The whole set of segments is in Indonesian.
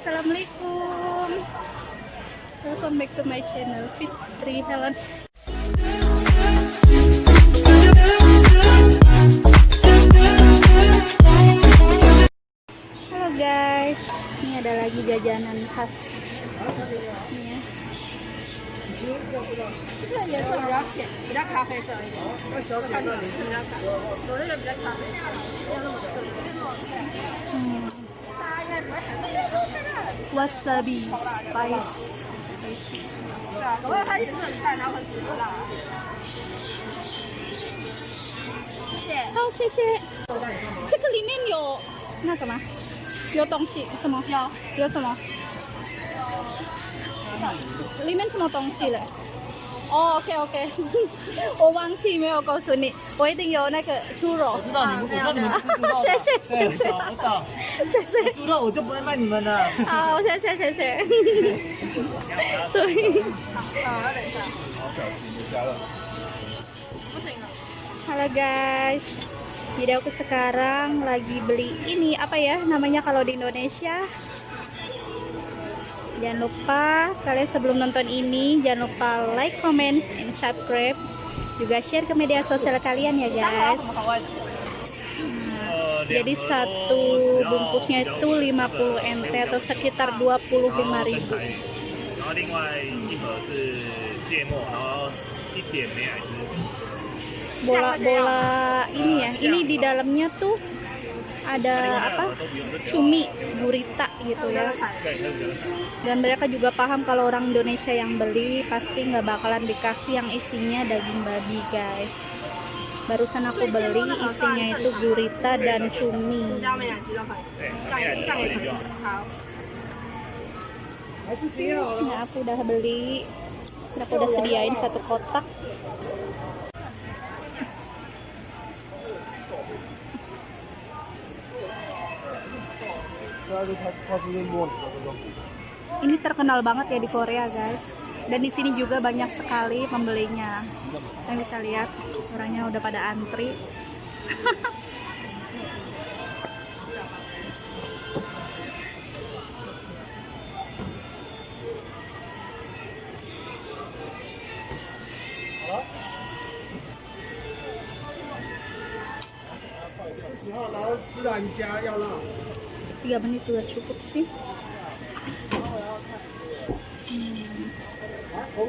Assalamualaikum. Welcome back to my channel Fitri Helen Halo guys. Ini ada lagi jajanan khas. Ini Hmm. What's the，谢谢。好，谢谢。这个里面有那什么？有东西？怎么有？有什么？里面什么东西嘞？哦，OK OK，我忘记没有告诉你，我一定有那个猪肉我。知道你们，我知道你们是猪肉的。谢谢对谢谢我知道，谢谢。猪肉我就不会卖你们的。好，谢谢谢谢。对。好，要等一下。不行了。 Halo guys, jadi aku sekarang lagi beli ini apa ya namanya kalau di Indonesia? jangan lupa kalian sebelum nonton ini jangan lupa like, comment, and subscribe. Juga share ke media sosial kalian ya guys. Hmm. Jadi satu bungkusnya itu 50 MT atau sekitar 25 ribu. Bola-bola ini ya ini di dalamnya tuh ada apa? Cumi gurita gitu ya. Dan mereka juga paham kalau orang Indonesia yang beli pasti nggak bakalan dikasih yang isinya daging babi guys. Barusan aku beli isinya itu gurita dan cumi. Nah aku udah beli. Aku udah sediain satu kotak. Ini terkenal banget ya di Korea guys. Dan di sini juga banyak sekali pembelinya. Kalian bisa lihat orangnya udah pada antri tiga menit udah cukup sih. 红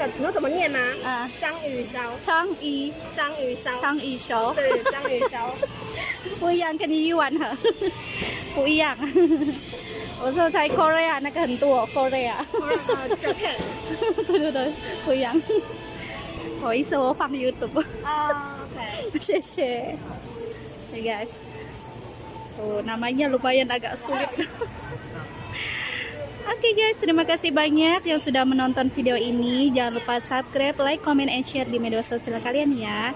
这个你说怎么念吗？啊，章鱼烧，章鱼，章鱼烧，章鱼烧。对，章鱼烧。不一样，跟你一碗盒不一样。我说在 Korea 那个很多 Korea，呃，Japan 对对对，不一样。不好意思，我放 YouTube，啊，OK。谢谢。Hey guys, tuh namanya lumayan agak sulit. Oke okay guys, terima kasih banyak yang sudah menonton video ini. Jangan lupa subscribe, like, comment, and share di media sosial kalian ya.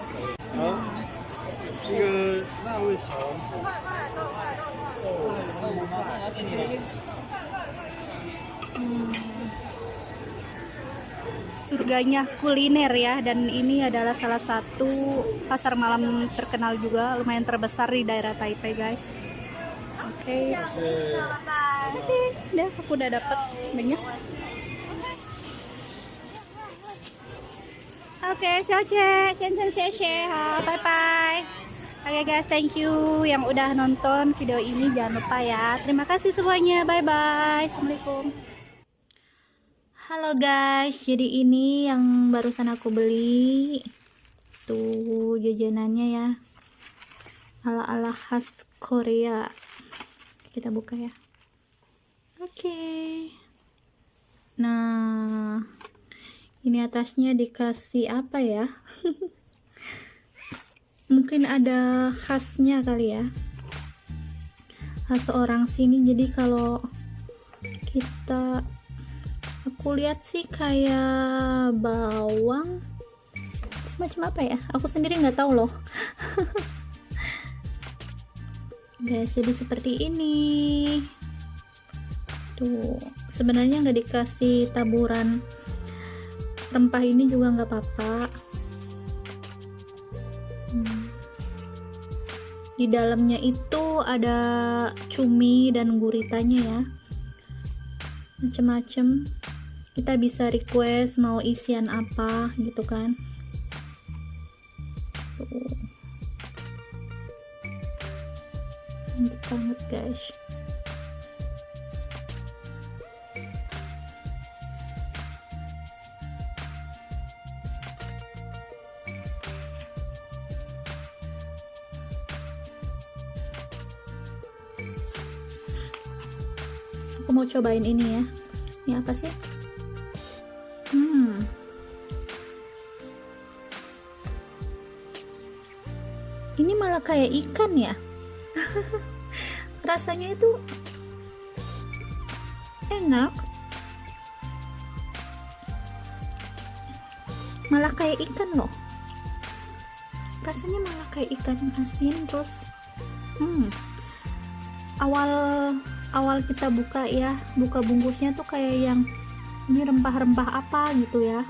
Surganya kuliner ya, dan ini adalah salah satu pasar malam terkenal juga, lumayan terbesar di daerah Taipei guys. Oke. Okay udah aku udah dapat banyak oke xiaoche shen shen bye bye Oke guys, thank you yang udah nonton video ini. Jangan lupa ya. Terima kasih semuanya. Bye bye. Assalamualaikum. Halo guys, jadi ini yang barusan aku beli. Tuh jajanannya ya. Ala-ala khas Korea. Kita buka ya. Oke. Nah, ini atasnya dikasih apa ya? Mungkin ada khasnya kali ya. Khas orang sini jadi kalau kita aku lihat sih kayak bawang semacam apa ya aku sendiri nggak tahu loh guys jadi seperti ini tuh sebenarnya nggak dikasih taburan. Rempah ini juga nggak apa-apa. Hmm. di dalamnya itu ada cumi dan guritanya ya. Macem-macem. Kita bisa request mau isian apa gitu kan. Tuh. Mantap banget guys mau cobain ini ya. Ini apa sih? Hmm. Ini malah kayak ikan ya? Rasanya itu enak. Malah kayak ikan loh. Rasanya malah kayak ikan asin terus hmm awal awal kita buka ya buka bungkusnya tuh kayak yang ini rempah-rempah apa gitu ya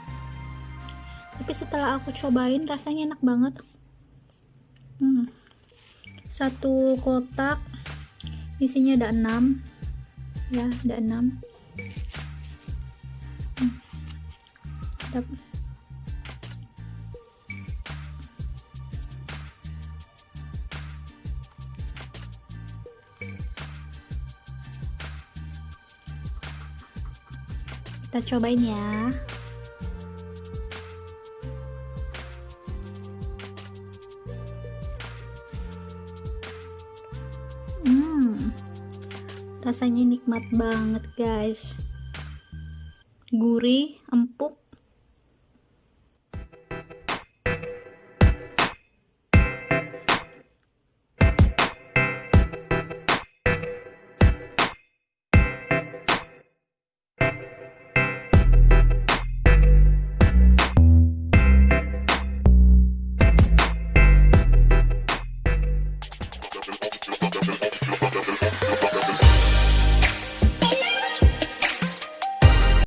tapi setelah aku cobain rasanya enak banget hmm. satu kotak isinya ada 6 ya ada 6 hmm. Kita cobain ya. Hmm rasanya nikmat banget guys. Gurih empuk